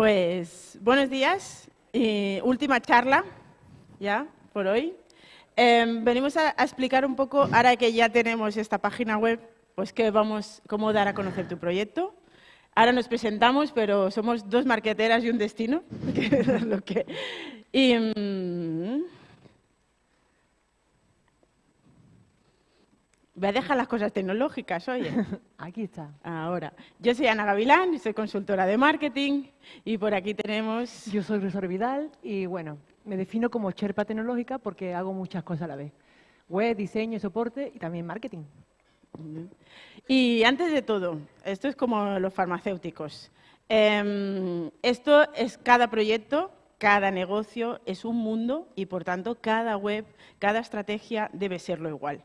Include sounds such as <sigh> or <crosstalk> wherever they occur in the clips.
Pues buenos días, y última charla ya por hoy. Em, venimos a, explicar un poco, ahora que ya tenemos esta página web, pues qué vamos, cómo dar a conocer tu proyecto. Ahora nos presentamos, pero somos dos marqueteras y un destino. <laughs> y, mm, Voy a dejar las cosas tecnológicas, oye. <laughs> Aquí está. Ahora, yo soy Ana Gavilán, soy consultora de marketing y por aquí tenemos... Yo soy Rosor Vidal y bueno, me defino como Sherpa tecnológica porque hago muchas cosas a la vez. Web, diseño, soporte y también marketing. Y antes de todo, esto es como los farmacéuticos. Em, esto es cada proyecto, cada negocio es un mundo y por tanto cada web, cada estrategia debe serlo igual.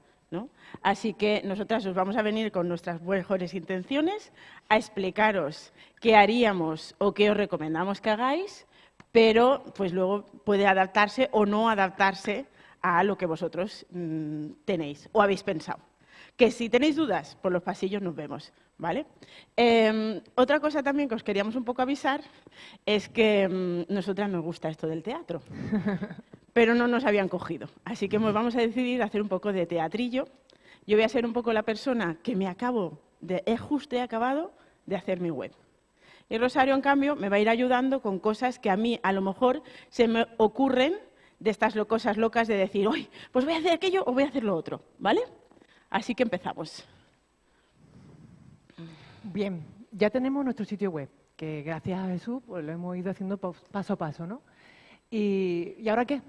Así que nosotras os vamos a venir con nuestras mejores intenciones a explicaros qué haríamos o qué os recomendamos que hagáis, pero pues luego puede adaptarse o no adaptarse a lo que vosotros mm, tenéis o habéis pensado. Que si tenéis dudas, por los pasillos nos vemos, ¿vale? Em, otra cosa también que os queríamos un poco avisar es que mm, nosotras nos gusta esto del teatro. <laughs> pero no nos habían cogido. Así que vamos a decidir hacer un poco de teatrillo. Yo voy a ser un poco la persona que me acabo, de, he justo he acabado de hacer mi web. Y Rosario, en cambio, me va a ir ayudando con cosas que a mí a lo mejor se me ocurren de estas cosas locas de decir, hoy, pues voy a hacer aquello o voy a hacer lo otro, ¿vale? Así que empezamos. Bien, ya tenemos nuestro sitio web, que gracias a Jesús pues, lo hemos ido haciendo paso a paso, ¿no? ¿Y, ¿y ahora qué?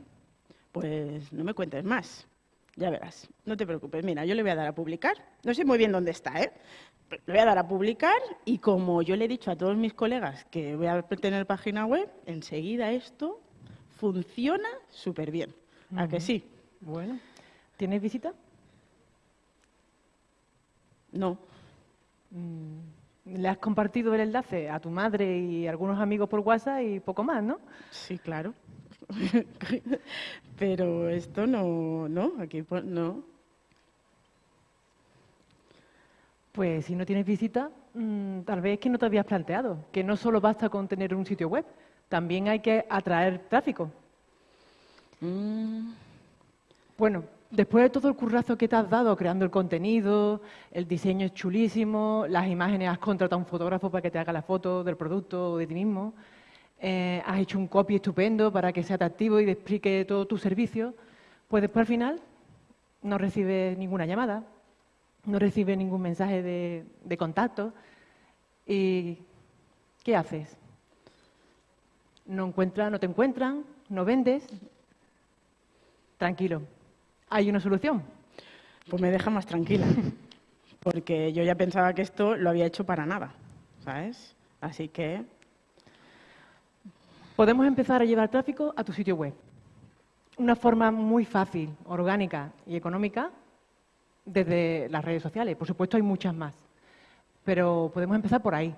Pues no me cuentes más. Ya verás, no te preocupes. Mira, yo le voy a dar a publicar. No sé muy bien dónde está, ¿eh? le voy a dar a publicar y como yo le he dicho a todos mis colegas que voy a tener página web, enseguida esto funciona súper bien. ¿A que sí? Bueno. ¿Tienes visita? No. Mm, ¿Le has compartido el enlace a tu madre y algunos amigos por WhatsApp y poco más, no? Sí, claro. <laughs> Pero esto no, no, aquí no. Pues si no tienes visita, mm, tal vez es que no te habías planteado, que no solo basta con tener un sitio web, también hay que atraer tráfico. Mm. Bueno, después de todo el currazo que te has dado creando el contenido, el diseño es chulísimo, las imágenes has contratado a un fotógrafo para que te haga la foto del producto o de ti mismo, eh, has hecho un copy estupendo para que sea atractivo y te explique todo tu servicio, pues después al final no recibes ninguna llamada, no recibes ningún mensaje de, contacto. ¿Y qué haces? No encuentran, no te encuentran, no vendes. Tranquilo, hay una solución. Pues me deja más tranquila, porque yo ya pensaba que esto lo había hecho para nada, ¿sabes? Así que podemos empezar a llevar tráfico a tu sitio web. Una forma muy fácil, orgánica y económica desde las redes sociales. Por supuesto, hay muchas más, pero podemos empezar por ahí.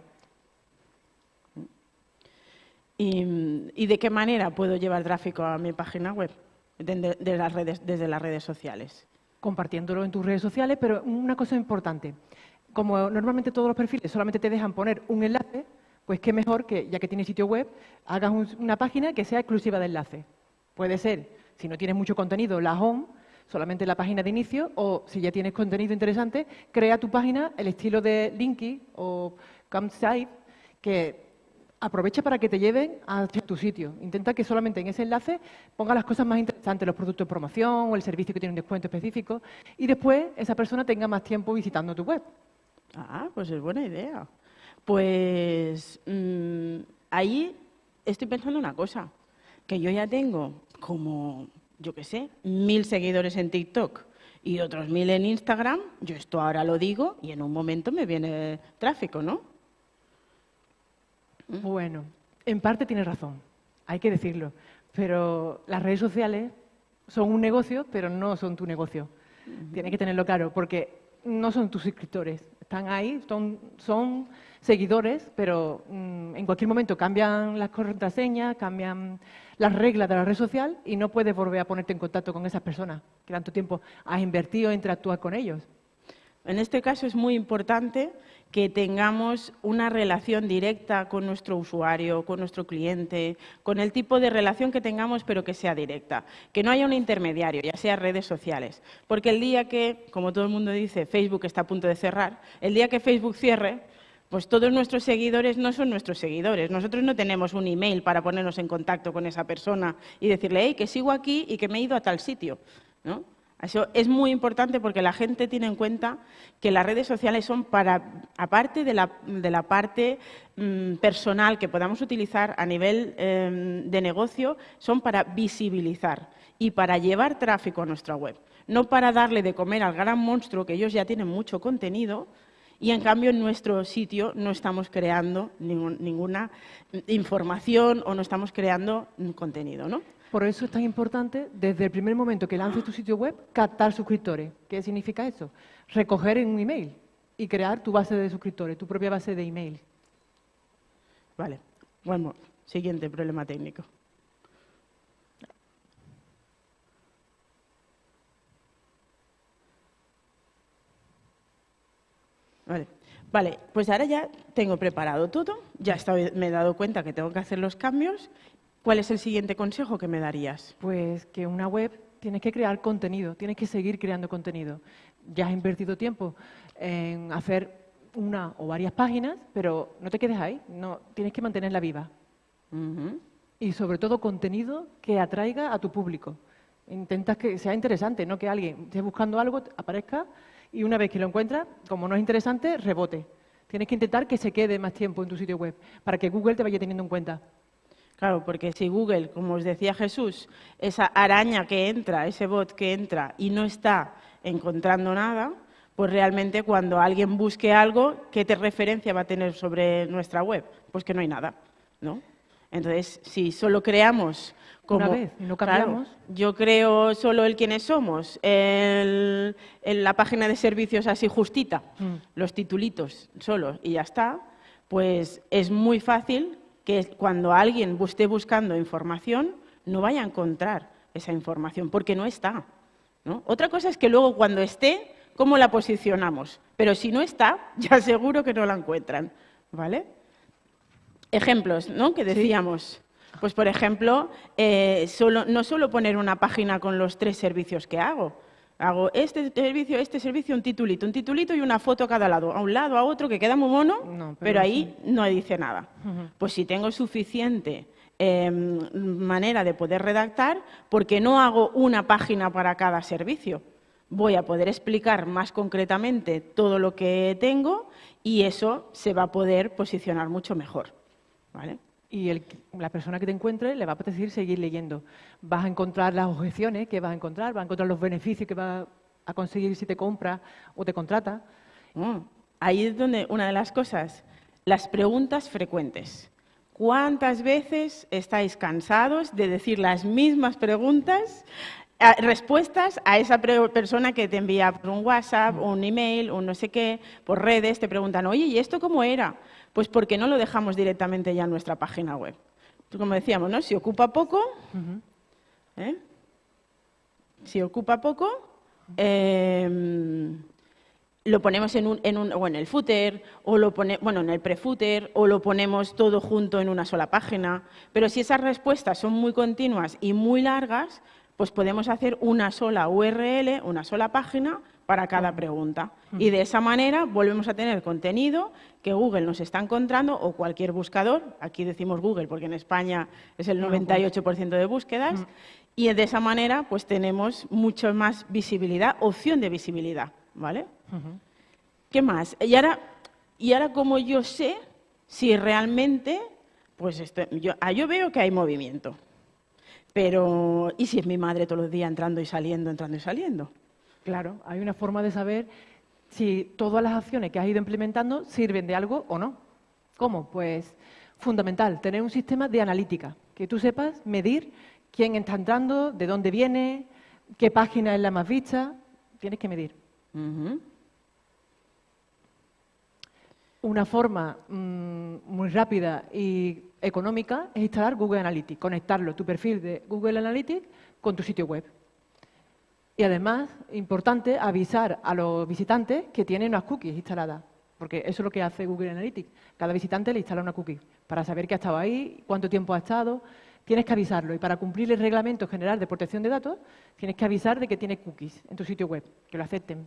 ¿Y, de qué manera puedo llevar tráfico a mi página web las redes, desde las redes sociales? Compartiéndolo en tus redes sociales, pero una cosa importante. Como normalmente todos los perfiles solamente te dejan poner un enlace, pues qué mejor que, ya que tienes sitio web, hagas una página que sea exclusiva de enlace. Puede ser, si no tienes mucho contenido, la home, solamente la página de inicio, o si ya tienes contenido interesante, crea tu página el estilo de Linky o Campsite, que aprovecha para que te lleven a tu sitio. Intenta que solamente en ese enlace ponga las cosas más interesantes, los productos de promoción o el servicio que tiene un descuento específico, y después esa persona tenga más tiempo visitando tu web. Ah, pues es buena idea. Pues mm, ahí estoy pensando una cosa, que yo ya tengo como, yo qué sé, mil seguidores en TikTok y otros mil en Instagram, yo esto ahora lo digo y en un momento me viene tráfico, ¿no? ¿Mm? Bueno, en parte tienes razón, hay que decirlo, pero las redes sociales son un negocio, pero no son tu negocio. Tienes que tenerlo claro, porque no son tus suscriptores, están ahí, son, son seguidores, pero mm, en cualquier momento cambian las contraseñas, cambian las reglas de la red social y no puedes volver a ponerte en contacto con esas personas que tanto tiempo has invertido en interactuar con ellos. En este caso es muy importante que tengamos una relación directa con nuestro usuario, con nuestro cliente, con el tipo de relación que tengamos, pero que sea directa. Que no haya un intermediario, ya sea redes sociales. Porque el día que, como todo el mundo dice, Facebook está a punto de cerrar, el día que Facebook cierre, pues todos nuestros seguidores no son nuestros seguidores. Nosotros no tenemos un email para ponernos en contacto con esa persona y decirle, hey, que sigo aquí y que me he ido a tal sitio. ¿no? Eso es muy importante porque la gente tiene en cuenta que las redes sociales son para, aparte de la, parte mm, personal que podamos utilizar a nivel em, de negocio, son para visibilizar y para llevar tráfico a nuestra web. No para darle de comer al gran monstruo, que ellos ya tienen mucho contenido, y en cambio en nuestro sitio no estamos creando ninguna información o no estamos creando contenido, ¿no? Por eso es tan importante, desde el primer momento que lances tu sitio web, captar suscriptores. ¿Qué significa eso? Recoger en un email y crear tu base de suscriptores, tu propia base de email. Vale. Bueno, siguiente problema técnico. Vale. Vale, pues ahora ya tengo preparado todo, ya me he dado cuenta que tengo que hacer los cambios ¿Cuál es el siguiente consejo que me darías? Pues que una web tienes que crear contenido, tienes que seguir creando contenido. Ya has invertido tiempo en hacer una o varias páginas, pero no te quedes ahí, no, tienes que mantenerla viva. Y sobre todo contenido que atraiga a tu público. Intentas que sea interesante, no que alguien esté buscando algo, aparezca y una vez que lo encuentra, como no es interesante, rebote. Tienes que intentar que se quede más tiempo en tu sitio web para que Google te vaya teniendo en cuenta. Claro, porque si Google, como os decía Jesús, esa araña que entra, ese bot que entra y no está encontrando nada, pues realmente cuando alguien busque algo, ¿qué te referencia va a tener sobre nuestra web? Pues que no hay nada, ¿no? Entonces, si solo creamos como... Una vez, y no cambiamos. yo creo solo el quiénes somos, en la página de servicios así justita, mm. los titulitos solo y ya está, pues es muy fácil que cuando alguien esté buscando información no vaya a encontrar esa información, porque no está. Otra cosa es que luego cuando esté, ¿cómo la posicionamos? Pero si no está, <laughs> ya seguro que no la encuentran. ¿vale? Ejemplos ¿no? que decíamos. Pues, por ejemplo, eh, no solo poner una página con los tres servicios que hago, Hago este servicio, este servicio, un titulito, un titulito y una foto a cada lado, a un lado, a otro, que queda muy mono, pero, ahí no dice nada. Pues si tengo suficiente em, manera de poder redactar, porque no hago una página para cada servicio. Voy a poder explicar más concretamente todo lo que tengo y eso se va a poder posicionar mucho mejor. ¿vale? Y la persona que te encuentre le va a apetecer seguir leyendo. Vas a encontrar las objeciones que vas a encontrar, vas a encontrar los beneficios que vas a conseguir si te compra o te contrata. Mm, ahí es donde una de las cosas, las preguntas frecuentes. ¿Cuántas veces estáis cansados de decir las mismas preguntas, respuestas a esa persona que te envía por un WhatsApp, un email, un no sé qué, por redes, te preguntan, oye, ¿y esto cómo era? Pues porque no lo dejamos directamente ya en nuestra página web. Como decíamos, ¿no? Si ocupa poco, ¿eh? si ocupa poco, em, lo ponemos en, un, en, un, o en el footer, o lo pone, bueno, en el prefooter, o lo ponemos todo junto en una sola página. Pero si esas respuestas son muy continuas y muy largas, pues podemos hacer una sola URL, una sola página para cada pregunta. Y de esa manera volvemos a tener contenido que Google nos está encontrando o cualquier buscador, aquí decimos Google porque en España es el 98% de búsquedas, y de esa manera pues tenemos mucho más visibilidad, opción de visibilidad, ¿vale? ¿Qué más? Y ahora, y ahora como yo sé si realmente, pues yo, ah, yo veo que hay movimiento, pero ¿y si es mi madre todos los días entrando y saliendo, entrando y saliendo? Claro, hay una forma de saber si todas las acciones que has ido implementando sirven de algo o no. ¿Cómo? Pues fundamental, tener un sistema de analítica, que tú sepas medir quién está entrando, de dónde viene, qué página es la más vista, tienes que medir. Una forma mm, muy rápida y económica es instalar Google Analytics, conectarlo, tu perfil de Google Analytics con tu sitio web. Y además, importante, avisar a los visitantes que tienen unas cookies instaladas. porque eso es lo que hace Google Analytics. Cada visitante le instala una cookie para saber que ha estado ahí, cuánto tiempo ha estado. Tienes que avisarlo y para cumplir el reglamento general de protección de datos, tienes que avisar de que tiene cookies en tu sitio web, que lo acepten.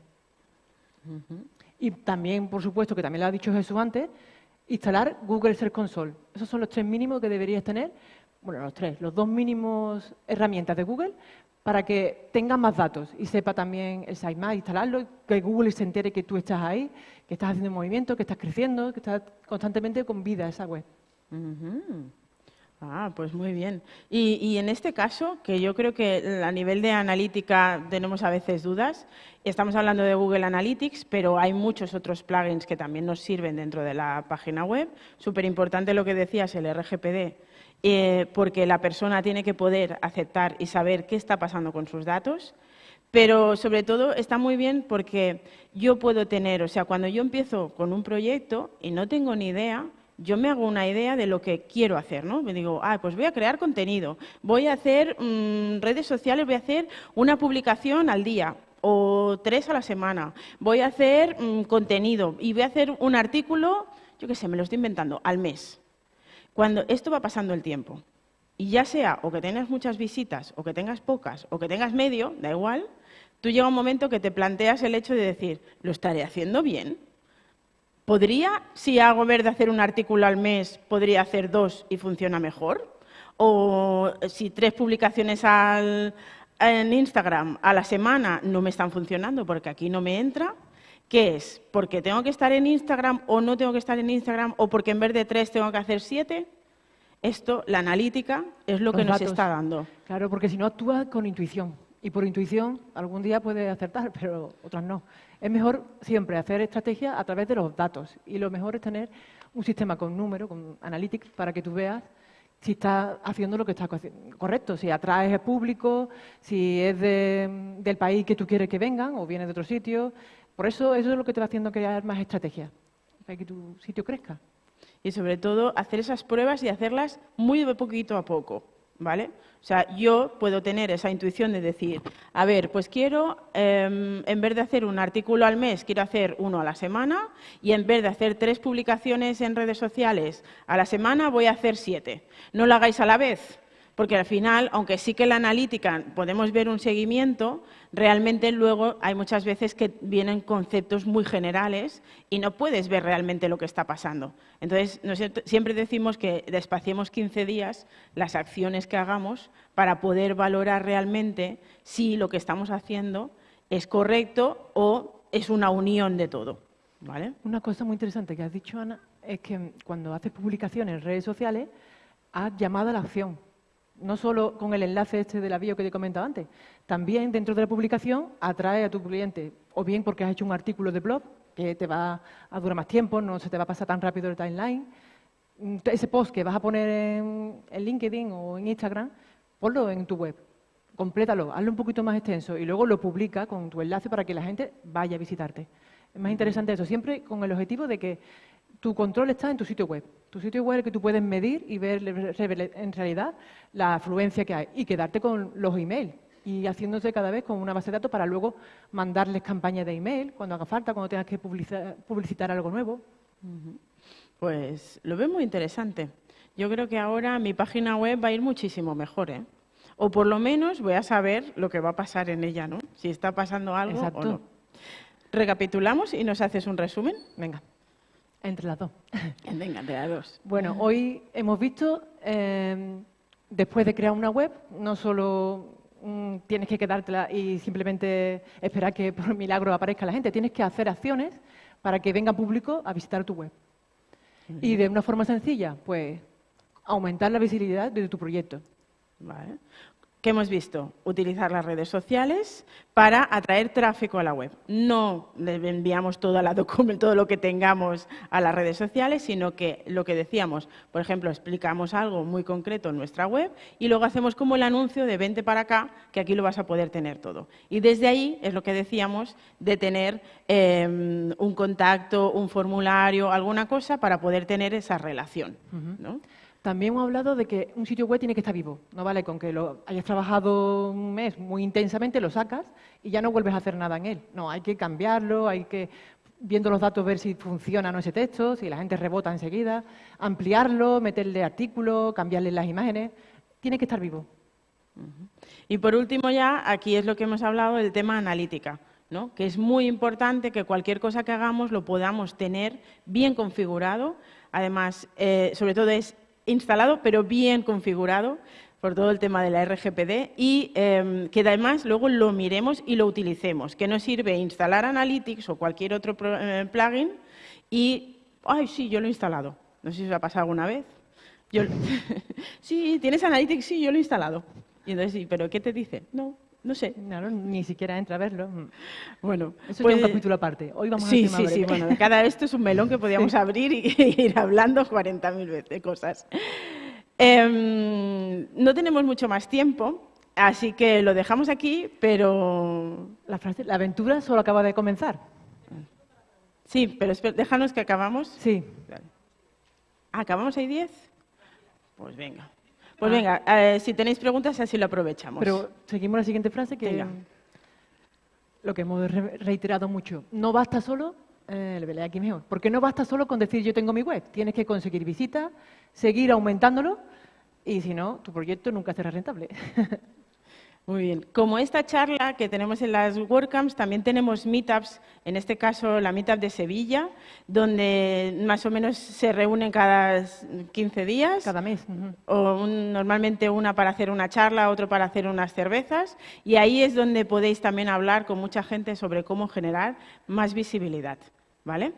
Y también, por supuesto, que también lo ha dicho Jesús antes, instalar Google Search Console. Esos son los tres mínimos que deberías tener, bueno, los tres, los dos mínimos herramientas de Google para que tenga más datos y sepa también el sitemap, instalarlo, que Google se entere que tú estás ahí, que estás haciendo movimiento, que estás creciendo, que estás constantemente con vida esa web. Ah, pues muy bien. Y, en este caso, que yo creo que a nivel de analítica tenemos a veces dudas, estamos hablando de Google Analytics, pero hay muchos otros plugins que también nos sirven dentro de la página web. Súper importante lo que decías, el RGPD, eh, porque la persona tiene que poder aceptar y saber qué está pasando con sus datos. Pero sobre todo está muy bien porque yo puedo tener, o sea, cuando yo empiezo con un proyecto y no tengo ni idea, yo me hago una idea de lo que quiero hacer, ¿no? Me digo, ah, pues voy a crear contenido, voy a hacer mm, redes sociales, voy a hacer una publicación al día o tres a la semana, voy a hacer mm, contenido y voy a hacer un artículo, yo qué sé, me lo estoy inventando, al mes. Cuando esto va pasando el tiempo, y ya sea o que tengas muchas visitas, o que tengas pocas, o que tengas medio, da igual, tú llega un momento que te planteas el hecho de decir, ¿lo estaré haciendo bien? ¿Podría, si hago ver de hacer un artículo al mes, podría hacer dos y funciona mejor? ¿O si tres publicaciones en Instagram a la semana no me están funcionando porque aquí no me entra? ¿Qué es? ¿Porque tengo que estar en Instagram o no tengo que estar en Instagram o porque en vez de tres tengo que hacer siete? Esto, la analítica, es lo que nos está dando. Claro, porque si no actúa con intuición. Y por intuición, algún día puede acertar, <laughs> pero otras no. Es mejor siempre hacer estrategia a través de los datos. Y lo mejor es tener un sistema con números, con analytics, para que tú veas si estás haciendo lo que estás correcto, si atraes al público, si es del país que tú quieres que vengan o viene de otro sitio. Por eso eso es lo que te va haciendo crear más estrategia, para que tu sitio crezca. Y sobre todo hacer esas pruebas y hacerlas muy de poquito a poco. ¿vale? O sea, yo puedo tener esa intuición de decir, a ver, pues quiero, em, en vez de hacer un artículo al mes, quiero hacer uno a la semana y en vez de hacer tres publicaciones en redes sociales a la semana, voy a hacer siete. No lo hagáis a la vez, porque al final, aunque sí que la analítica podemos ver un seguimiento, realmente luego hay muchas veces que vienen conceptos muy generales y no puedes ver realmente lo que está pasando. Entonces, siempre decimos que despaciemos 15 días las acciones que hagamos para poder valorar realmente si lo que estamos haciendo es correcto o es una unión de todo. ¿vale? Una cosa muy interesante que has dicho, Ana, es que cuando haces publicaciones en redes sociales, has llamado a la acción no solo con el enlace este de la bio que te he comentado antes, también dentro de la publicación atrae a tu cliente, o bien porque has hecho un artículo de blog que te va a durar más tiempo, no se te va a pasar tan rápido el timeline. Ese post que vas a poner en, LinkedIn o en Instagram, ponlo en tu web, complétalo, hazlo un poquito más extenso y luego lo publica con tu enlace para que la gente vaya a visitarte. Es más interesante eso, siempre con el objetivo de que tu control está en tu sitio web. Tu sitio web es el que tú puedes medir y ver en realidad la afluencia que hay y quedarte con los emails y haciéndose cada vez con una base de datos para luego mandarles campañas de email cuando haga falta, cuando tengas que publicitar, algo nuevo. Pues lo veo muy interesante. Yo creo que ahora mi página web va a ir muchísimo mejor, ¿eh? O por lo menos voy a saber lo que va a pasar en ella, ¿no? Si está pasando algo o no. Recapitulamos y nos haces un resumen. Venga. Entre las dos. <laughs> Venga, entre las dos. Bueno, hoy hemos visto, eh, después de crear una web, no solo mm, tienes que quedártela y simplemente esperar que por milagro aparezca la gente, tienes que hacer acciones para que venga público a visitar tu web. Y de una forma sencilla, pues aumentar la visibilidad de tu proyecto. Vale. ¿Qué hemos visto? Utilizar las redes sociales para atraer tráfico a la web. No le enviamos todo, la todo lo que tengamos a las redes sociales, sino que lo que decíamos, por ejemplo, explicamos algo muy concreto en nuestra web y luego hacemos como el anuncio de vente para acá, que aquí lo vas a poder tener todo. Y desde ahí es lo que decíamos de tener em, un contacto, un formulario, alguna cosa para poder tener esa relación. ¿no? También hemos hablado de que un sitio web tiene que estar vivo. No vale con que lo hayas trabajado un mes muy intensamente, lo sacas y ya no vuelves a hacer nada en él. No, hay que cambiarlo, hay que viendo los datos ver si funciona o no ese texto, si la gente rebota enseguida, ampliarlo, meterle artículos, cambiarle las imágenes. Tiene que estar vivo. Y por último ya, aquí es lo que hemos hablado del tema analítica, ¿no? que es muy importante que cualquier cosa que hagamos lo podamos tener bien configurado, además, eh, sobre todo es instalado, pero bien configurado, por todo el tema de la RGPD y em, que además luego lo miremos y lo utilicemos, que no sirve instalar Analytics o cualquier otro eh, plugin y, ay, sí, yo lo he instalado. No sé si os ha pasado alguna vez. Yo, <laughs> sí, ¿tienes Analytics? Sí, yo lo he instalado. Y entonces, sí, ¿pero qué te dice? No, no sé. ni siquiera entra a verlo. Bueno, eso es un pues, capítulo aparte. Hoy vamos sí, a Sí, sí, bueno, cada esto es un melón que podríamos abrir <laughs> y, ir hablando 40.000 veces cosas. Em, no tenemos mucho más tiempo, así que lo dejamos aquí, pero... La, frase, la aventura solo acaba de comenzar. Sí, pero déjanos que acabamos. Sí. ¿Acabamos ahí 10? Pues venga. Pues ah. venga, eh, si tenéis preguntas, así lo aprovechamos. Pero seguimos la siguiente frase que... Lo que hemos reiterado mucho. No basta solo eh, aquí mejor. Porque no basta solo con decir yo tengo mi web. Tienes que conseguir visitas, seguir aumentándolo y si no, tu proyecto nunca será rentable. <laughs> Muy bien. Como esta charla que tenemos en las WordCamps, también tenemos meetups, en este caso la meetup de Sevilla, donde más o menos se reúnen cada 15 días. Cada mes. O normalmente una para hacer una charla, otro para hacer unas cervezas. Y ahí es donde podéis también hablar con mucha gente sobre cómo generar más visibilidad. ¿Vale?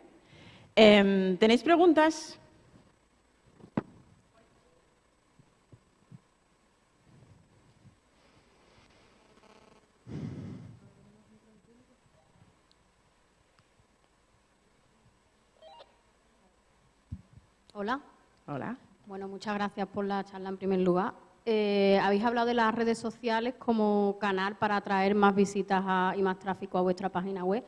Em, ¿Tenéis preguntas? Hola. Hola. Bueno, muchas gracias por la charla en primer lugar. Eh, habéis hablado de las redes sociales como canal para atraer más visitas y más tráfico a vuestra página web.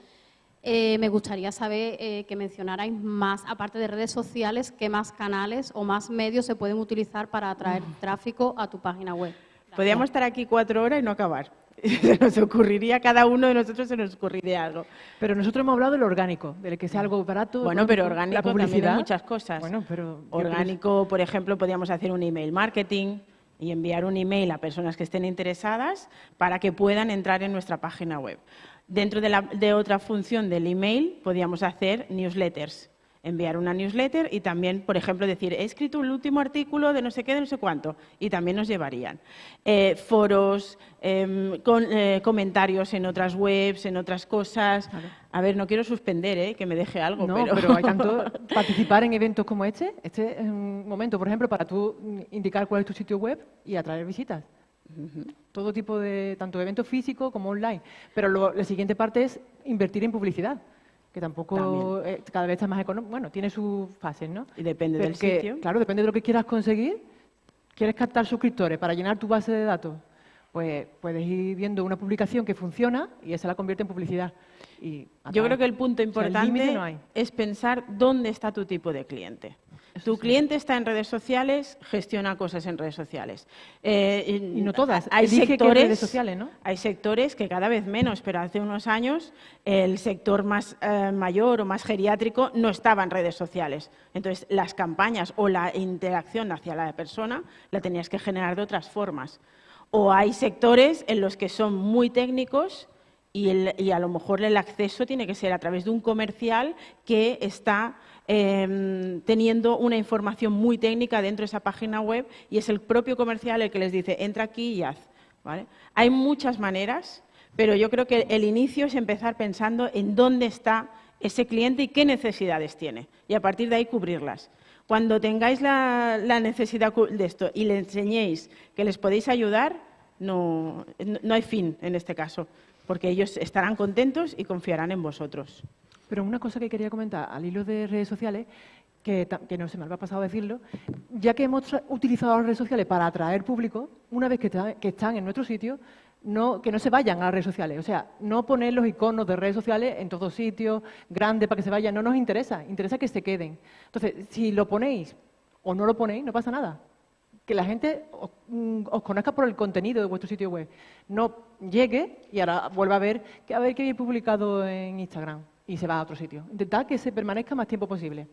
Eh, me gustaría saber eh, que mencionarais más, aparte de redes sociales, qué más canales o más medios se pueden utilizar para atraer tráfico a tu página web. Podríamos estar aquí cuatro horas y no acabar. <laughs> se nos ocurriría, cada uno de nosotros se nos ocurriría algo. Pero nosotros hemos hablado de lo orgánico, de que sea algo barato. Bueno, pero orgánico también hay muchas cosas. Bueno, pero orgánico, por ejemplo, podríamos hacer un email marketing y enviar un email a personas que estén interesadas para que puedan entrar en nuestra página web. Dentro de, la, de otra función del email podríamos hacer newsletters enviar una newsletter y también, por ejemplo, decir, he escrito el último artículo de no sé qué, de no sé cuánto, y también nos llevarían. Eh, foros, em, con, eh, comentarios en otras webs, en otras cosas. A ver, no quiero suspender, ¿eh? que me deje algo. No, pero... hay tanto <laughs> participar en eventos como este. Este es un momento, por ejemplo, para tú indicar cuál es tu sitio web y atraer visitas. Todo tipo de, tanto eventos físicos como online. Pero la siguiente parte es invertir en publicidad que tampoco eh, cada vez está más económico. Bueno, tiene sus fases, ¿no? Y depende del sitio. Claro, depende de lo que quieras conseguir. ¿Quieres captar suscriptores para llenar tu base de datos? Pues puedes ir viendo una publicación que funciona y esa la convierte en publicidad. Y Yo creo que el punto importante es pensar dónde está tu tipo de cliente tu cliente está en redes sociales, gestiona cosas en redes sociales. Eh, y no todas. Hay sectores, redes sociales, ¿no? hay sectores que cada vez menos, pero hace unos años el sector más eh, mayor o más geriátrico no estaba en redes sociales. Entonces, las campañas o la interacción hacia la persona la tenías que generar de otras formas. O hay sectores en los que son muy técnicos y, a lo mejor el acceso tiene que ser a través de un comercial que está Em, teniendo una información muy técnica dentro de esa página web y es el propio comercial el que les dice, entra aquí y haz. Hay muchas maneras, pero yo creo que el inicio es empezar pensando en dónde está ese cliente y qué necesidades tiene, y a partir de ahí cubrirlas. Cuando tengáis la, necesidad de esto y le enseñéis que les podéis ayudar, no hay fin en este caso, porque ellos estarán contentos y confiarán en vosotros. Pero una cosa que quería comentar al hilo de redes sociales, que, no se me había pasado decirlo, ya que hemos utilizado las redes sociales para atraer público, una vez que, están en nuestro sitio, que no se vayan a las redes sociales. O sea, no poner los iconos de redes sociales en todos sitios, grandes para que se vayan, no nos interesa, interesa que se queden. Entonces, si lo ponéis o no lo ponéis, no pasa nada. Que la gente os, mm, conozca por el contenido de vuestro sitio web. No llegue y ahora vuelva a ver, a ver qué he publicado en Instagram y se va a otro sitio. Intentad que se permanezca más tiempo posible.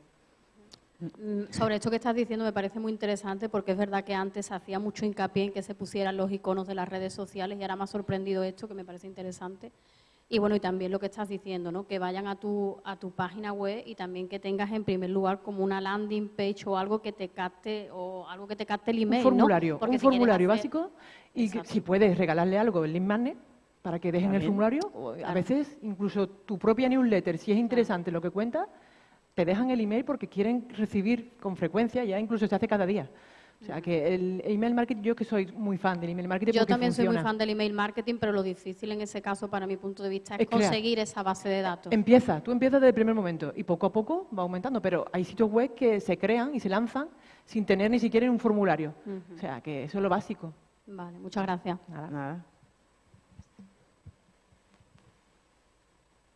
Mm, sobre esto que estás diciendo me parece muy interesante porque es verdad que antes hacía mucho hincapié en que se pusieran los iconos de las redes sociales y ahora me ha sorprendido esto que me parece interesante. Y bueno, y también lo que estás diciendo, ¿no? que vayan a tu, a tu página web y también que tengas en primer lugar como una landing page o algo que te capte o algo que te capte el email. Un formulario, Porque un si formulario hacer- básico y que, si puedes regalarle algo, el link magnet, para que dejen el formulario. o A veces incluso tu propia newsletter, si es interesante lo que cuenta, te dejan el email porque quieren recibir con frecuencia, ya incluso se hace cada día. O sea que el email marketing, yo que soy muy fan del email marketing Yo porque también soy muy fan del email marketing, pero lo difícil en ese caso, para mi punto de vista, es, Es crear. conseguir esa base de datos. Empieza, tú empiezas desde el primer momento y poco a poco va aumentando, pero hay sitios web que se crean y se lanzan sin tener ni siquiera un formulario. O sea que eso es lo básico. Vale, muchas gracias. Nada, nada.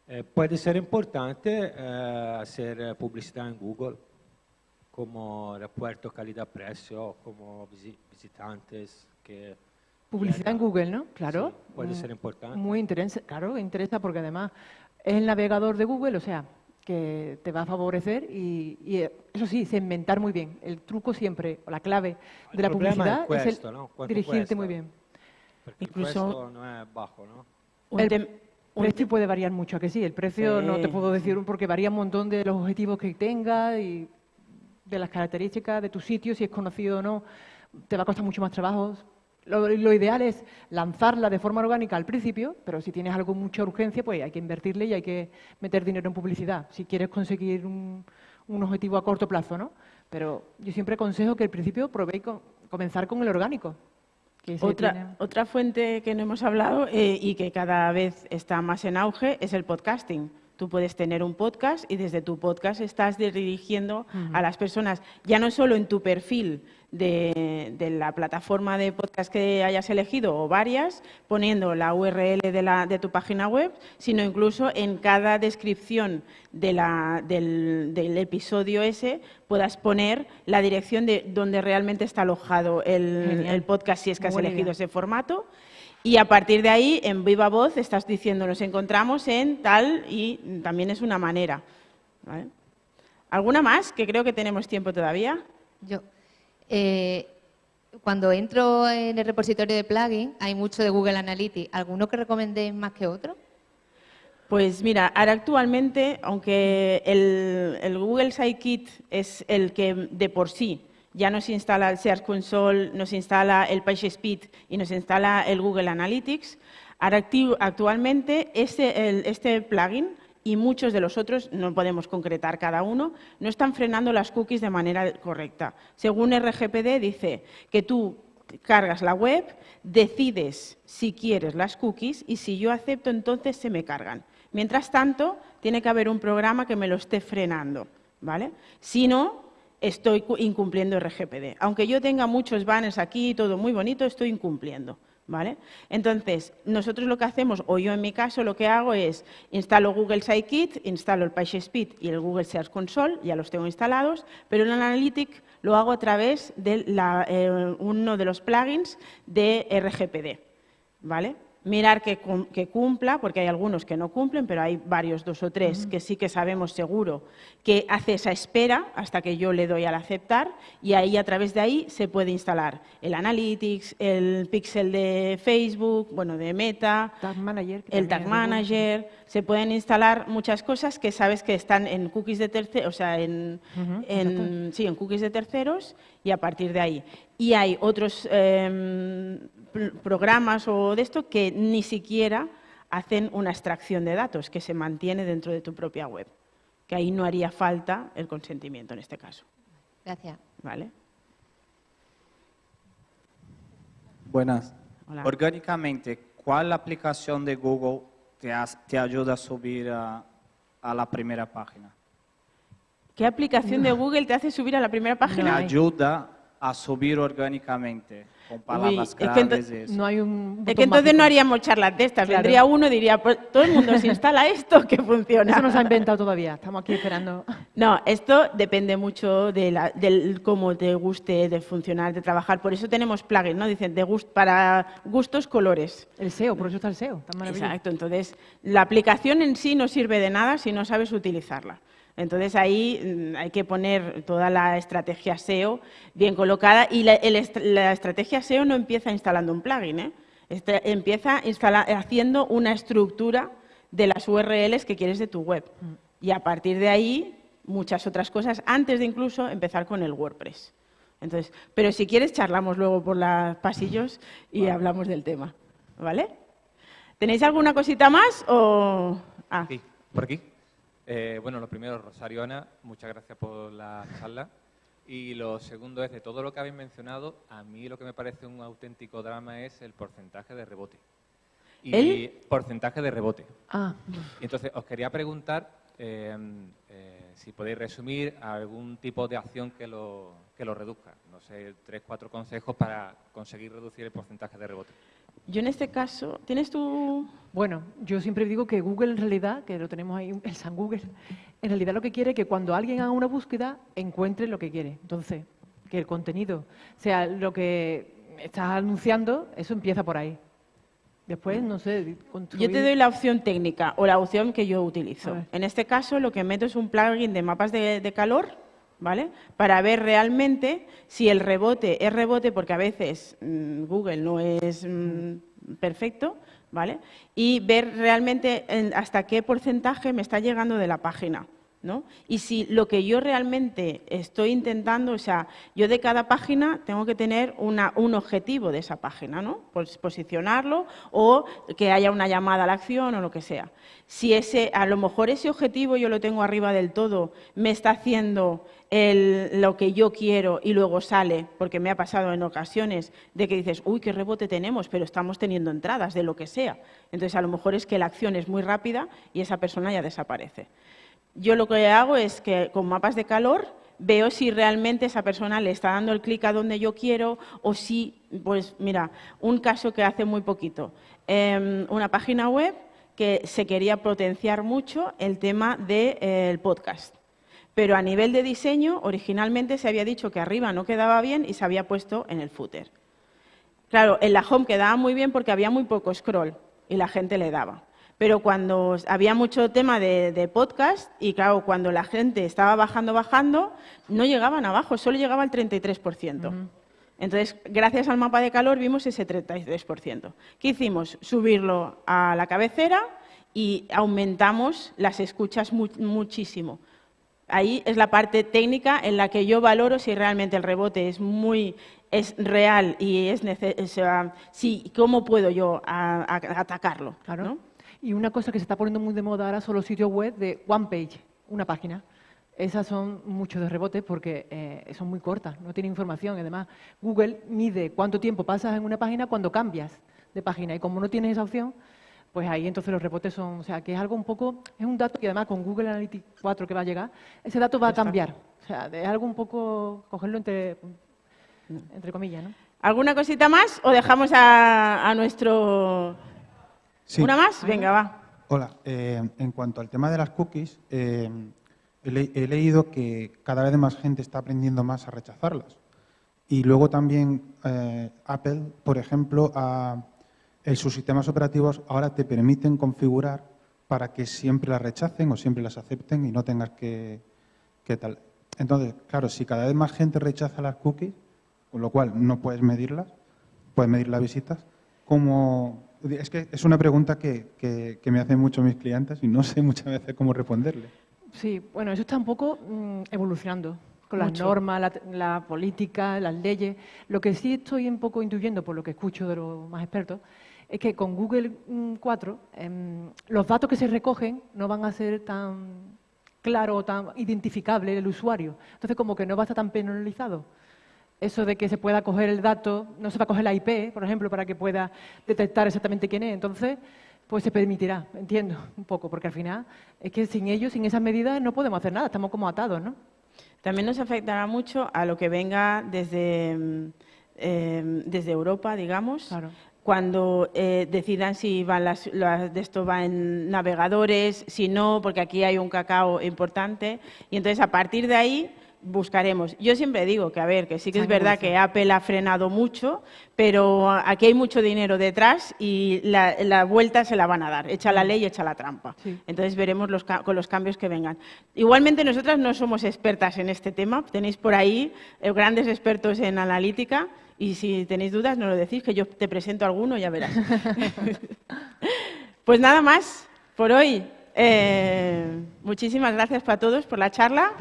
Eh, puede ser importante eh, hacer eh, publicidad en Google, como repuerto calidad-precio, como visi- visitantes que... Publicidad en Google, ¿no? Claro. Sí, puede Mm, ser importante. Muy interesa, claro, interesa porque además es el navegador de Google, o sea, que te va a favorecer y, y, eh, eso sí, segmentar muy bien. El truco siempre, o la clave El de la problema publicidad es es el ¿no? ¿Cuánto dirigirte cuesta? muy bien. Porque Incluso- no es bajo, ¿no? Un el precio puede variar mucho, ¿a que sí? El precio no te Sí. puedo decir porque varía un montón de los objetivos que tenga y de las características de tu sitio, si es conocido o no, te va a costar mucho más trabajo. Lo, lo ideal es lanzarla de forma orgánica al principio, pero si tienes algo mucha urgencia, pues hay que invertirle y hay que meter dinero en publicidad, si quieres conseguir un, un objetivo a corto plazo, ¿no? Pero yo siempre aconsejo que al principio probéis con- comenzar con el orgánico. que Otra, tiene- otra fuente que no hemos hablado eh, y que cada vez está más en auge es el podcasting. Tú puedes tener un podcast y desde tu podcast estás dirigiendo a las personas, ya no solo en tu perfil de, de la plataforma de podcast que hayas elegido o varias, poniendo la URL de, la, de tu página web, sino incluso en cada descripción de la- del, del episodio ese puedas poner la dirección de donde realmente está alojado el, podcast si es que has buena elegido idea. ese formato. Y a partir de ahí, en viva voz, estás diciendo, nos encontramos en tal y también es una manera. ¿vale? ¿Alguna más? Que creo que tenemos tiempo todavía. Yo, eh, cuando entro en el repositorio de plugin, hay mucho de Google Analytics. ¿Alguno que recomendéis más que otro? Pues mira, ahora actualmente, aunque el, el Google Sitekit es el que de por sí ya nos instala el Search Console, nos instala el PageSpeed y nos instala el Google Analytics, actualmente este, este plugin y muchos de los otros, no podemos concretar cada uno, no están frenando las cookies de manera correcta. Según RGPD dice que tú cargas la web, decides si quieres las cookies y si yo acepto, entonces se me cargan. Mientras tanto, tiene que haber un programa que me lo esté frenando, ¿vale? Si no, estoy cu- incumpliendo RGPD. Aunque yo tenga muchos banners aquí y todo muy bonito, estoy incumpliendo, ¿vale? Entonces, nosotros lo que hacemos, o yo en mi caso lo que hago es instalo Google Sitekit, instalo el PageSpeed y el Google Search Console, ya los tengo instalados, pero el Analytics lo hago a través de la- eh, uno de los plugins de RGPD, ¿vale? Mirar que, que cumpla, porque hay algunos que no cumplen, pero hay varios, dos o tres, que sí que sabemos seguro que hace esa espera hasta que yo le doy al aceptar y ahí a través de ahí se puede instalar el Analytics, el Pixel de Facebook, bueno, de Meta, Tag Manager. que el Tag. Manager, se pueden instalar muchas cosas que sabes que están en cookies de terceros, o sea, en- sí, en cookies de terceros y a partir de ahí. Y hay otros em, pr- programas o de esto que ni siquiera hacen una extracción de datos que se mantiene dentro de tu propia web, que ahí no haría falta el consentimiento en este caso, Gracias. ¿vale? Buenas. Hola. Orgánicamente, ¿cuál aplicación de Google te, has- te ayuda a subir a, a la primera página? ¿Qué aplicación de Google te hace subir a la primera página? ayuda a subir orgánicamente con palabras es que claves. eso. No hay un Es que entonces mágico. no haríamos charlas de estas. Claro. Vendría uno y diría, pues todo el mundo se instala esto que <laughs> funciona. Eso no se ha inventado todavía. Estamos aquí esperando. No, esto depende mucho de la- del cómo te guste de funcionar, de trabajar. Por eso tenemos plugins, ¿no? Dicen de gust- para gustos, colores. El SEO, por eso está el SEO. Tan maravilloso. Exacto. Entonces, la aplicación en sí no sirve de nada si no sabes utilizarla. Entonces ahí mm, hay que poner toda la estrategia SEO bien colocada y la, el est- la estrategia SEO no empieza instalando un plugin, ¿eh? Este- empieza instala- haciendo una estructura de las URLs que quieres de tu web. Y a partir de ahí, muchas otras cosas, antes de incluso empezar con el WordPress. Entonces, pero si quieres, charlamos luego por los pasillos y hablamos del tema. ¿Vale? ¿Tenéis alguna cosita más o...? Ah, Aquí, por aquí. Eh, bueno, lo primero, Rosario Ana, muchas gracias por la charla. Y lo segundo es, de todo lo que habéis mencionado, a mí lo que me parece un auténtico drama es el porcentaje de rebote. Y ¿El? porcentaje de rebote. Ah, Y entonces, os quería preguntar eh, eh, si podéis resumir algún tipo de acción que lo, que lo reduzca. No sé, tres, cuatro consejos para conseguir reducir el porcentaje de rebote. Yo en este caso... ¿Tienes tu...? Bueno, yo siempre digo que Google en realidad, que lo tenemos ahí, el San Google, en realidad lo que quiere es que cuando alguien haga una búsqueda encuentre lo que quiere. Entonces, que el contenido sea lo que estás anunciando, eso empieza por ahí. Después, no sé, Yo te doy la opción técnica o la opción que yo utilizo. En este caso, lo que meto es un plugin de mapas de, de calor, ¿vale? Para ver realmente si el rebote es rebote, porque a veces mm, Google no es mm, perfecto, ¿vale? Y ver realmente en- hasta qué porcentaje me está llegando de la página. ¿No? Y si lo que yo realmente estoy intentando, o sea, yo de cada página tengo que tener una- un objetivo de esa página, ¿no? Pues posicionarlo o que haya una llamada a la acción o lo que sea. Si ese, a lo mejor ese objetivo yo lo tengo arriba del todo, me está haciendo lo que yo quiero y luego sale, porque me ha pasado en ocasiones de que dices, uy, qué rebote tenemos, pero estamos teniendo entradas de lo que sea. Entonces, a lo mejor es que la acción es muy rápida y esa persona ya desaparece. Yo lo que hago es que con mapas de calor veo si realmente esa persona le está dando el clic a donde yo quiero o si, pues mira, un caso que hace muy poquito, em, una página web que se quería potenciar mucho el tema del podcast. Pero a nivel de diseño, originalmente se había dicho que arriba no quedaba bien y se había puesto en el footer. Claro, en la home quedaba muy bien porque había muy poco scroll y la gente le daba. Pero cuando había mucho tema de, de podcast y claro, cuando la gente estaba bajando, bajando, no llegaban abajo, solo llegaba al 33%. Entonces, gracias al mapa de calor vimos ese 33%. ¿Qué hicimos? Subirlo a la cabecera y aumentamos las escuchas mu- muchísimo. Ahí es la parte técnica en la que yo valoro si realmente el rebote es muy es real y es necesario, sí, cómo puedo yo a- a- atacarlo. Claro. ¿no? Y una cosa que se está poniendo muy de moda ahora son los sitios web de one page, una página. Esas son muchos de rebote porque eh, son muy cortas, no tienen información. Además, Google mide cuánto tiempo pasas en una página cuando cambias de página. Y como no tienes esa opción, pues ahí entonces los rebotes son, o sea, que es algo un poco, es un dato que además con Google Analytics 4 que va a llegar, ese dato va a cambiar. O sea, es algo un poco, cogerlo entre, entre comillas, ¿no? ¿Alguna cosita más o dejamos a, a nuestro... Sí. ¿Una más? Venga, va. Hola, eh, en cuanto al tema de las cookies, eh, he, le- he leído que cada vez más gente está aprendiendo más a rechazarlas. Y luego también eh, Apple, por ejemplo, en sus sistemas operativos ahora te permiten configurar para que siempre las rechacen o siempre las acepten y no tengas que, que tal. Entonces, claro, si cada vez más gente rechaza las cookies, con lo cual no puedes medirlas, puedes medir las visitas, ¿cómo, es que es una pregunta que, que- que me hacen mucho mis clientes y no sé <laughs> muchas veces cómo responderle. Sí, bueno, eso está un poco mm, evolucionando con las Mucho. normas, la, la política, las leyes. Lo que sí estoy un poco intuyendo, por lo que escucho de los más expertos, es que con Google mm, 4 em, los datos que se recogen no van a ser tan claros o tan identificables del usuario. Entonces, como que no va a estar tan penalizado. Eso de que se pueda coger el dato, no se va a coger la IP, por ejemplo, para que pueda detectar exactamente quién es. Entonces, pues se permitirá, entiendo un poco, porque al final es que sin ellos, sin esas medidas, no podemos hacer nada, estamos como atados, ¿no? También nos afectará mucho a lo que venga desde, eh, desde Europa, digamos, Claro. cuando eh, decidan si van las, las- de esto va en navegadores, si no, porque aquí hay un cacao importante. Y entonces a partir de ahí buscaremos. Yo siempre digo que, a ver, que sí que es verdad que Apple ha frenado mucho, pero aquí hay mucho dinero detrás y la, la vuelta se la van a dar. Echa la ley, echa la trampa. Sí. Entonces veremos los, con los cambios que vengan. Igualmente nosotras no somos expertas en este tema. Tenéis por ahí eh, grandes expertos en analítica y si tenéis dudas nos lo decís que yo te presento alguno ya verás. <laughs> pues nada más por hoy. Eh, muchísimas gracias para todos por la charla.